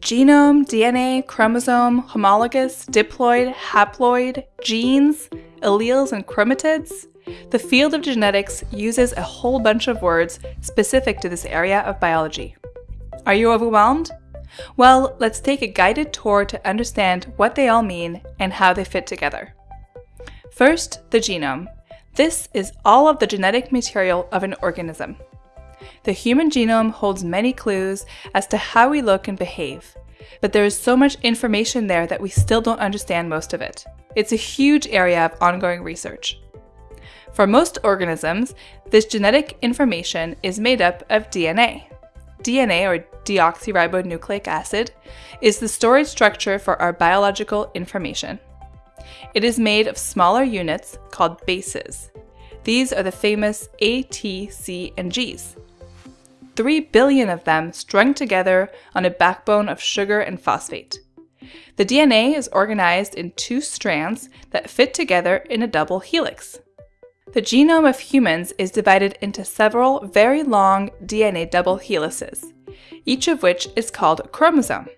Genome, DNA, chromosome, homologous, diploid, haploid, genes, alleles, and chromatids. The field of genetics uses a whole bunch of words specific to this area of biology. Are you overwhelmed? Well, let's take a guided tour to understand what they all mean and how they fit together. First, the genome. This is all of the genetic material of an organism. The human genome holds many clues as to how we look and behave, but there is so much information there that we still don't understand most of it. It's a huge area of ongoing research. For most organisms, this genetic information is made up of DNA. DNA, or deoxyribonucleic acid, is the storage structure for our biological information. It is made of smaller units called bases. These are the famous A, T, C, and Gs. 3 billion of them strung together on a backbone of sugar and phosphate. The DNA is organized in two strands that fit together in a double helix. The genome of humans is divided into several very long DNA double helices, each of which is called a chromosome.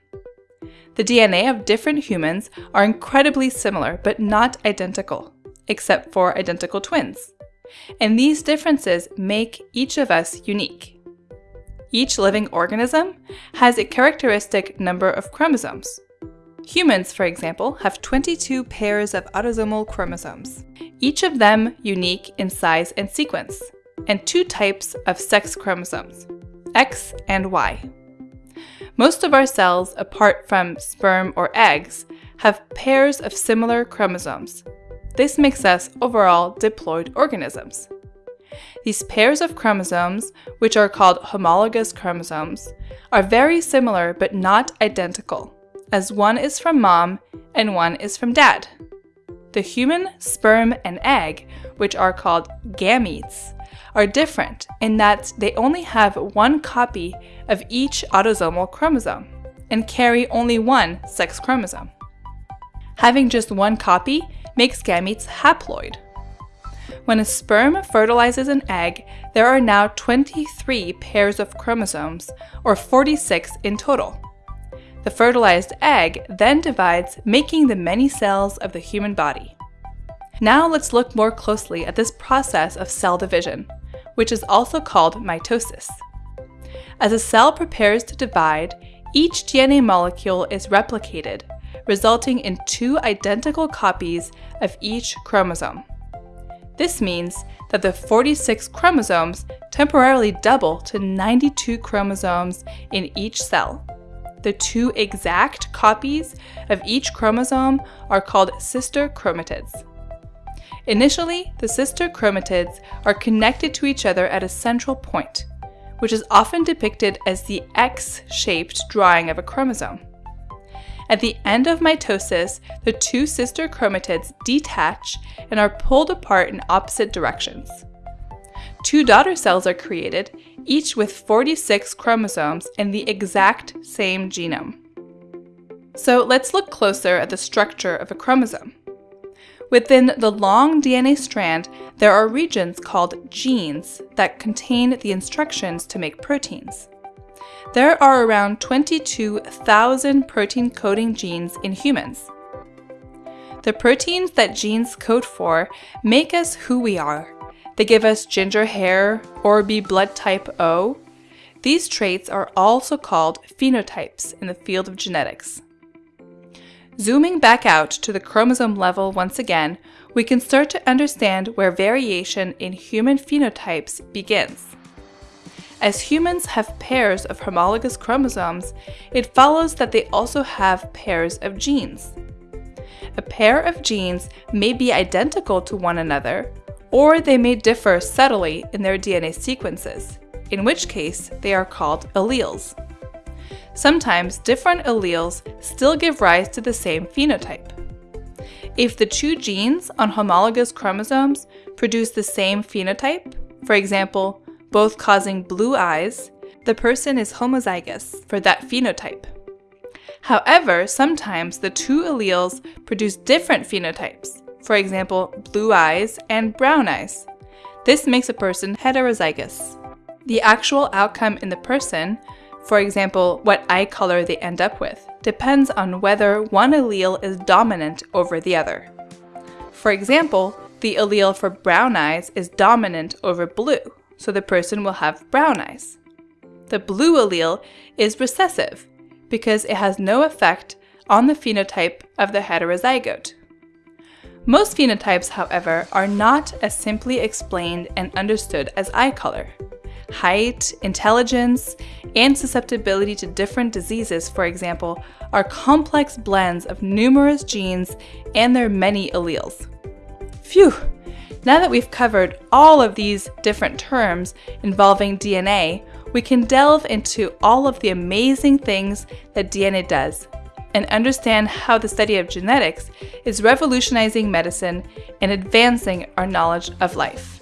The DNA of different humans are incredibly similar but not identical, except for identical twins. And these differences make each of us unique. Each living organism has a characteristic number of chromosomes. Humans, for example, have 22 pairs of autosomal chromosomes, each of them unique in size and sequence, and two types of sex chromosomes, X and Y. Most of our cells, apart from sperm or eggs, have pairs of similar chromosomes. This makes us overall diploid organisms. These pairs of chromosomes, which are called homologous chromosomes, are very similar but not identical, as one is from mom and one is from dad. The human sperm and egg, which are called gametes, are different in that they only have one copy of each autosomal chromosome and carry only one sex chromosome. Having just one copy makes gametes haploid. When a sperm fertilizes an egg, there are now 23 pairs of chromosomes, or 46 in total. The fertilized egg then divides, making the many cells of the human body. Now let's look more closely at this process of cell division, which is also called mitosis. As a cell prepares to divide, each DNA molecule is replicated, resulting in two identical copies of each chromosome. This means that the 46 chromosomes temporarily double to 92 chromosomes in each cell. The two exact copies of each chromosome are called sister chromatids. Initially, the sister chromatids are connected to each other at a central point, which is often depicted as the X-shaped drawing of a chromosome. At the end of mitosis, the two sister chromatids detach and are pulled apart in opposite directions. Two daughter cells are created, each with 46 chromosomes and the exact same genome. So let's look closer at the structure of a chromosome. Within the long DNA strand, there are regions called genes that contain the instructions to make proteins. There are around 22,000 protein coding genes in humans. The proteins that genes code for make us who we are. They give us ginger hair or be blood type O. These traits are also called phenotypes in the field of genetics. Zooming back out to the chromosome level once again, we can start to understand where variation in human phenotypes begins. As humans have pairs of homologous chromosomes, it follows that they also have pairs of genes. A pair of genes may be identical to one another, or they may differ subtly in their DNA sequences, in which case they are called alleles. Sometimes different alleles still give rise to the same phenotype. If the two genes on homologous chromosomes produce the same phenotype, for example, both causing blue eyes, the person is homozygous for that phenotype. However, sometimes the two alleles produce different phenotypes, for example, blue eyes and brown eyes. This makes a person heterozygous. The actual outcome in the person, for example, what eye color they end up with, depends on whether one allele is dominant over the other. For example, the allele for brown eyes is dominant over blue, so the person will have brown eyes. The blue allele is recessive because it has no effect on the phenotype of the heterozygote. Most phenotypes, however, are not as simply explained and understood as eye color. Height, intelligence, and susceptibility to different diseases, for example, are complex blends of numerous genes and their many alleles. Phew! Now that we've covered all of these different terms involving DNA, we can delve into all of the amazing things that DNA does and understand how the study of genetics is revolutionizing medicine and advancing our knowledge of life.